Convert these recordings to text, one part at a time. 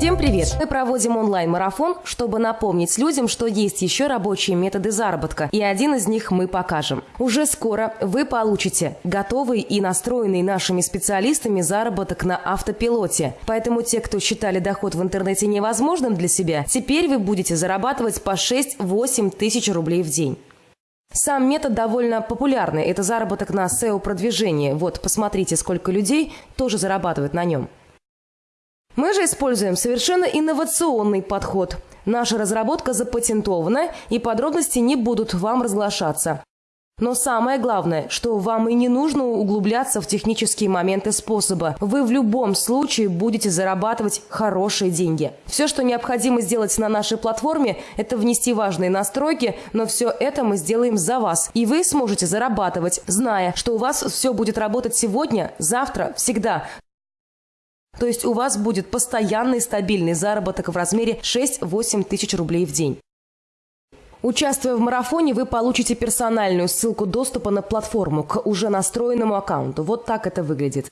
Всем привет! Мы проводим онлайн-марафон, чтобы напомнить людям, что есть еще рабочие методы заработка, и один из них мы покажем. Уже скоро вы получите готовый и настроенный нашими специалистами заработок на автопилоте. Поэтому те, кто считали доход в интернете невозможным для себя, теперь вы будете зарабатывать по 6-8 тысяч рублей в день. Сам метод довольно популярный. Это заработок на SEO-продвижении. Вот, посмотрите, сколько людей тоже зарабатывают на нем. Мы же используем совершенно инновационный подход. Наша разработка запатентована, и подробности не будут вам разглашаться. Но самое главное, что вам и не нужно углубляться в технические моменты способа. Вы в любом случае будете зарабатывать хорошие деньги. Все, что необходимо сделать на нашей платформе, это внести важные настройки, но все это мы сделаем за вас. И вы сможете зарабатывать, зная, что у вас все будет работать сегодня, завтра, всегда. То есть у вас будет постоянный стабильный заработок в размере 6-8 тысяч рублей в день. Участвуя в марафоне, вы получите персональную ссылку доступа на платформу к уже настроенному аккаунту. Вот так это выглядит.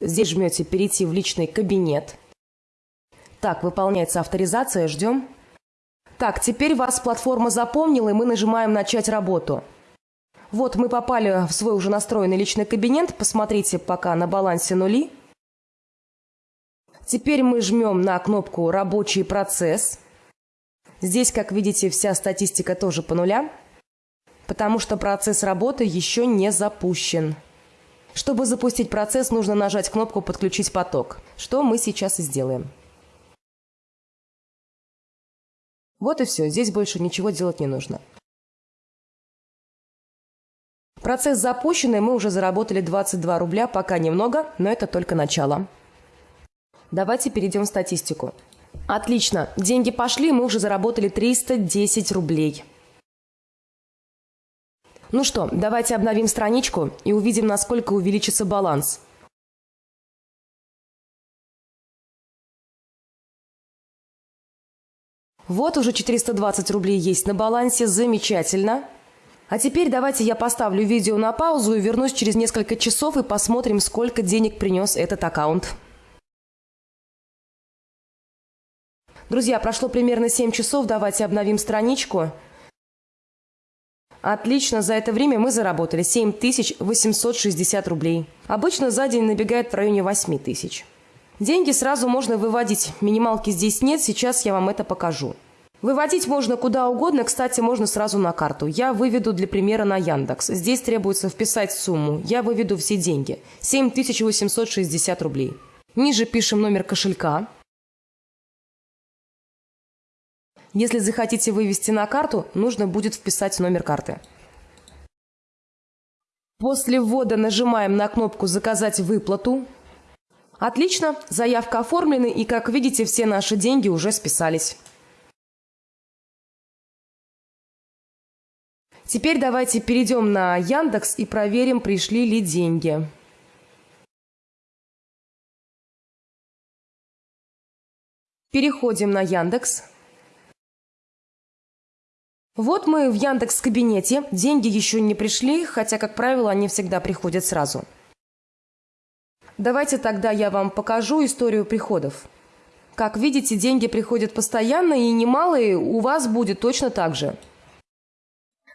Здесь жмете «Перейти в личный кабинет». Так, выполняется авторизация, ждем. Так, теперь вас платформа запомнила, и мы нажимаем «Начать работу». Вот мы попали в свой уже настроенный личный кабинет. Посмотрите пока на балансе нули. Теперь мы жмем на кнопку «Рабочий процесс». Здесь, как видите, вся статистика тоже по нулям, потому что процесс работы еще не запущен. Чтобы запустить процесс, нужно нажать кнопку «Подключить поток», что мы сейчас и сделаем. Вот и все, здесь больше ничего делать не нужно. Процесс запущен, и мы уже заработали 22 рубля, пока немного, но это только начало. Давайте перейдем в статистику. Отлично, деньги пошли, мы уже заработали 310 рублей. Ну что, давайте обновим страничку и увидим, насколько увеличится баланс. Вот уже 420 рублей есть на балансе, замечательно. А теперь давайте я поставлю видео на паузу и вернусь через несколько часов и посмотрим, сколько денег принес этот аккаунт. Друзья, прошло примерно 7 часов, давайте обновим страничку. Отлично, за это время мы заработали 7860 рублей. Обычно за день набегает в районе 8 тысяч. Деньги сразу можно выводить. Минималки здесь нет, сейчас я вам это покажу. Выводить можно куда угодно, кстати, можно сразу на карту. Я выведу для примера на Яндекс. Здесь требуется вписать сумму. Я выведу все деньги. 7860 рублей. Ниже пишем номер кошелька. Если захотите вывести на карту, нужно будет вписать номер карты. После ввода нажимаем на кнопку «Заказать выплату». Отлично, заявка оформлена и, как видите, все наши деньги уже списались. Теперь давайте перейдем на Яндекс и проверим, пришли ли деньги. Переходим на Яндекс. Вот мы в Яндекс кабинете. Деньги еще не пришли, хотя, как правило, они всегда приходят сразу. Давайте тогда я вам покажу историю приходов. Как видите, деньги приходят постоянно и немалые у вас будет точно так же.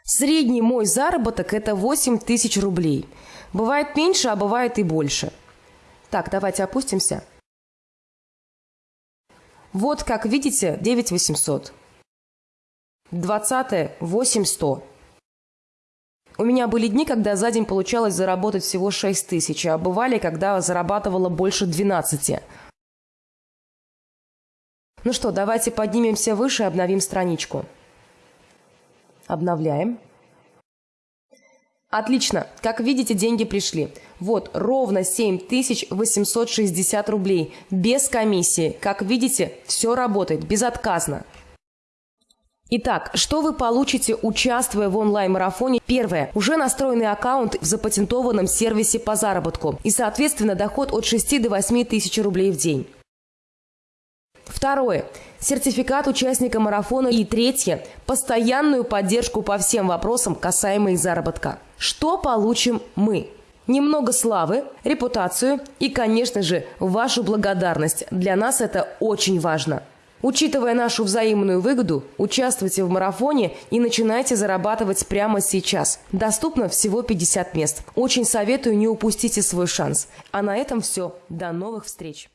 Средний мой заработок – это 8 тысяч рублей. Бывает меньше, а бывает и больше. Так, давайте опустимся. Вот, как видите, 9 800. 20 – 8 у меня были дни, когда за день получалось заработать всего 6 тысяч, а бывали, когда зарабатывала больше 12. Ну что, давайте поднимемся выше и обновим страничку. Обновляем. Отлично. Как видите, деньги пришли. Вот, ровно 7860 рублей. Без комиссии. Как видите, все работает безотказно. Итак, что вы получите, участвуя в онлайн-марафоне? Первое. Уже настроенный аккаунт в запатентованном сервисе по заработку и, соответственно, доход от 6 до 8 тысяч рублей в день. Второе. Сертификат участника марафона. И третье. Постоянную поддержку по всем вопросам, касаемых заработка. Что получим мы? Немного славы, репутацию и, конечно же, вашу благодарность. Для нас это очень важно. Учитывая нашу взаимную выгоду, участвуйте в марафоне и начинайте зарабатывать прямо сейчас. Доступно всего 50 мест. Очень советую, не упустите свой шанс. А на этом все. До новых встреч!